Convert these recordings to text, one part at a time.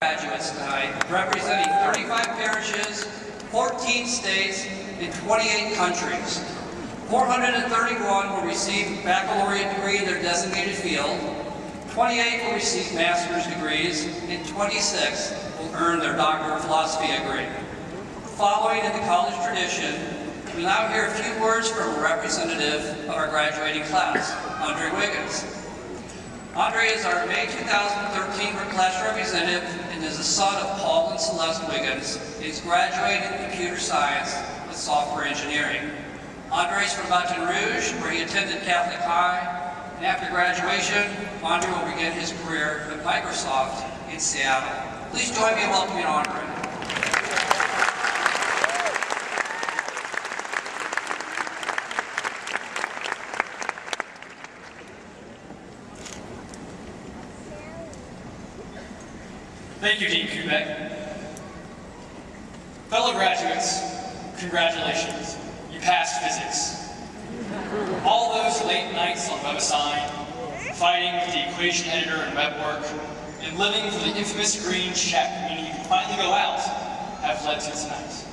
graduates tonight representing 35 parishes, 14 states, and 28 countries. 431 will receive baccalaureate degree in their designated field, 28 will receive master's degrees, and 26 will earn their Doctor of Philosophy degree. Following in the college tradition, we now hear a few words from a representative of our graduating class, Andre Wiggins. Andre is our May 2013 class representative and is the son of Paul and Celeste Wiggins. He's graduated in computer science with software engineering. Andre is from Baton Rouge, where he attended Catholic High, and after graduation, Andre will begin his career at Microsoft in Seattle. Please join me in welcoming Andre. Thank you, Dean Koubek. Fellow graduates, congratulations. You passed physics. All those late nights on WebAssign, fighting with the equation editor and web work, and living for the infamous green check meaning you can finally go out, have led to tonight.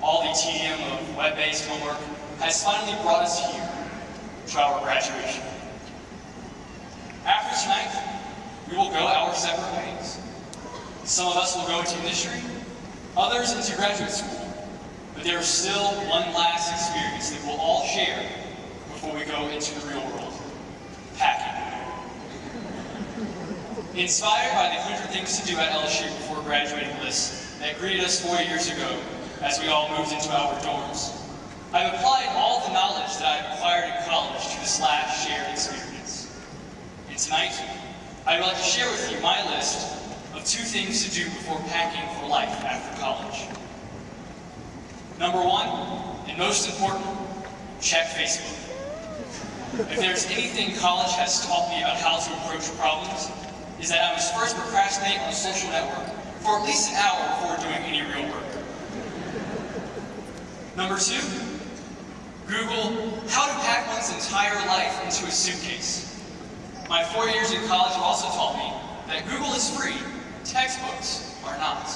All the tedium of web-based homework has finally brought us here to our graduation. After tonight, we will go our separate ways. Some of us will go into industry, others into graduate school, but there is still one last experience that we'll all share before we go into the real world, packing. Inspired by the 100 Things to Do at LSU before graduating list that greeted us four years ago as we all moved into our dorms, I've applied all the knowledge that I've acquired in college to this last shared experience. And tonight, I'd like to share with you my list two things to do before packing for life after college. Number one, and most important, check Facebook. If there's anything college has taught me about how to approach problems, is that I must first procrastinate on a social network for at least an hour before doing any real work. Number two, Google how to pack one's entire life into a suitcase. My four years in college also taught me that Google is free, textbooks are not.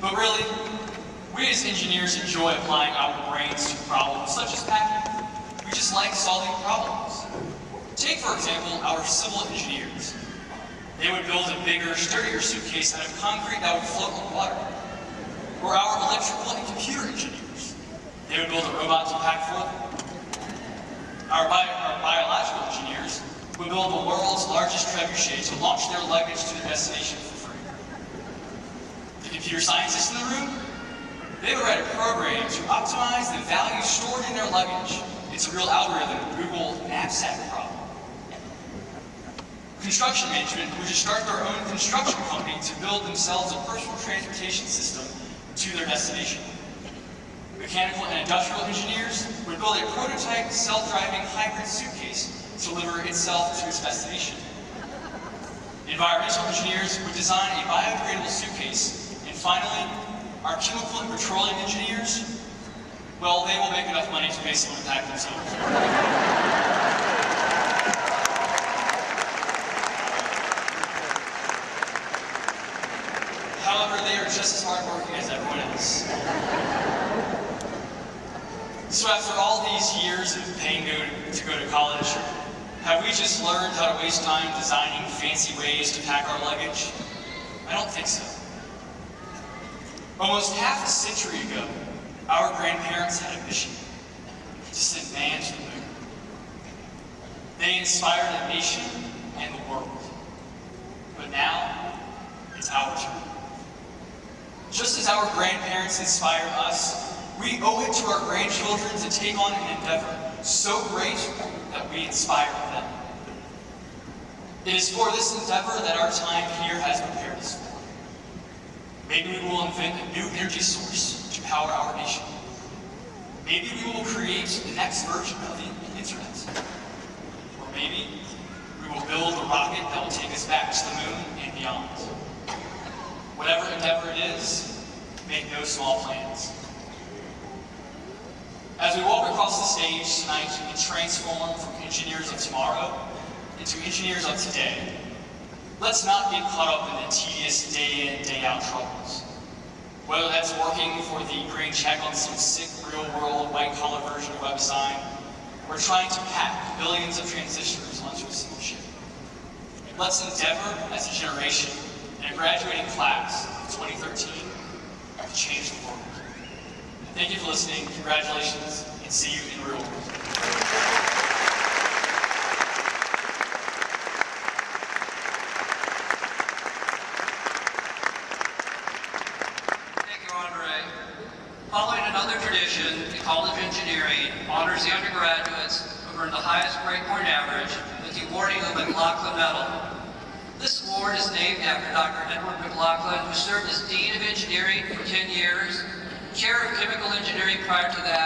But really, we as engineers enjoy applying our brains to problems such as packing. We just like solving problems. Take, for example, our civil engineers. They would build a bigger, sturdier suitcase out of concrete that would float on water. Or our electrical and computer engineers. They would build a robot to pack for them. Our, our biological build the world's largest trebuchet to launch their luggage to their destination for free. The computer scientists in the room, they would write a program to optimize the value stored in their luggage. It's a real algorithm, Google knapsack problem. Construction management would just start their own construction company to build themselves a personal transportation system to their destination. Mechanical and industrial engineers would build a prototype self-driving hybrid suitcase deliver itself to its destination. Environmental engineers would design a biodegradable suitcase. And finally, our chemical and petroleum engineers, well, they will make enough money to pay someone to pack themselves. However, they are just as hardworking as everyone else. So after all these years of paying to go to college, have we just learned how to waste time designing fancy ways to pack our luggage? I don't think so. Almost half a century ago, our grandparents had a mission to send man to the moon. They inspired a nation and the world. But now, it's our turn. Just as our grandparents inspired us, we owe it to our grandchildren to take on an endeavor so great that we inspire them. It is for this endeavor that our time here has prepared us for. Maybe we will invent a new energy source to power our nation. Maybe we will create the next version of the internet. Or maybe we will build a rocket that will take us back to the moon and beyond. Whatever endeavor it is, make no small plans. As we walk across the stage tonight and transform from engineers of tomorrow into engineers of today, Let's not get caught up in the tedious day in, day out troubles. Whether that's working for the green check on some sick real world white collar version of web WebAssign, or trying to pack billions of transistors onto a single chip. Let's endeavor as a generation and a graduating class of 2013 to change the world. Thank you for listening. Congratulations, and see you in real world. Following another tradition, the College of Engineering honors the undergraduates who earned the highest grade point average with the awarding of the McLaughlin Medal. This award is named after Dr. Edward McLaughlin, who served as Dean of Engineering for 10 years, Chair of Chemical Engineering prior to that,